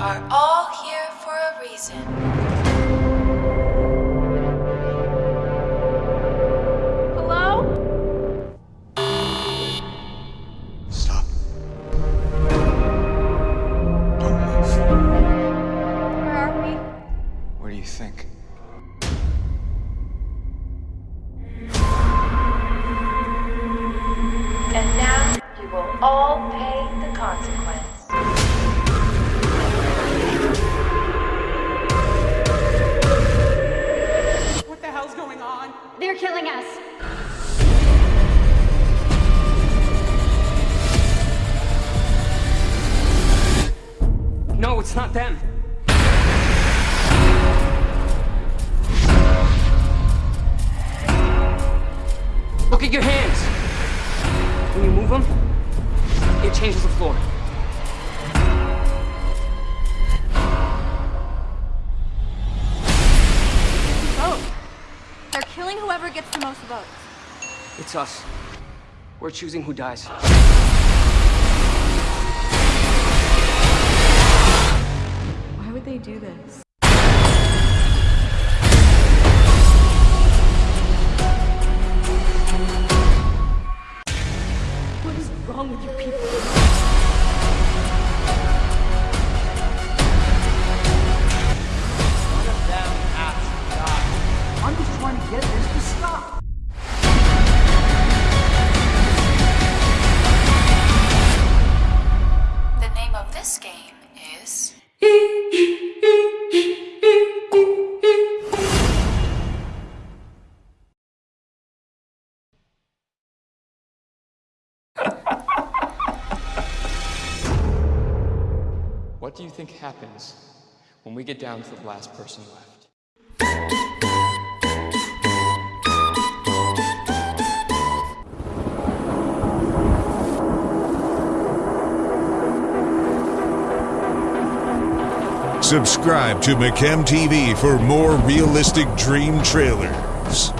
are all here for a reason. Hello? Stop. Don't move. Where are we? Where do you think? They're killing us. No, it's not them. Look at your hands. When you move them, it changes the floor. Killing whoever gets the most votes. It's us. We're choosing who dies. Why would they do this? What is wrong with you people? Get this to stop. The name of this game is. What do you think happens when we get down to the last person left? Subscribe to McChem TV for more realistic dream trailers.